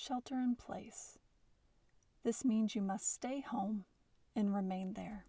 shelter in place. This means you must stay home and remain there.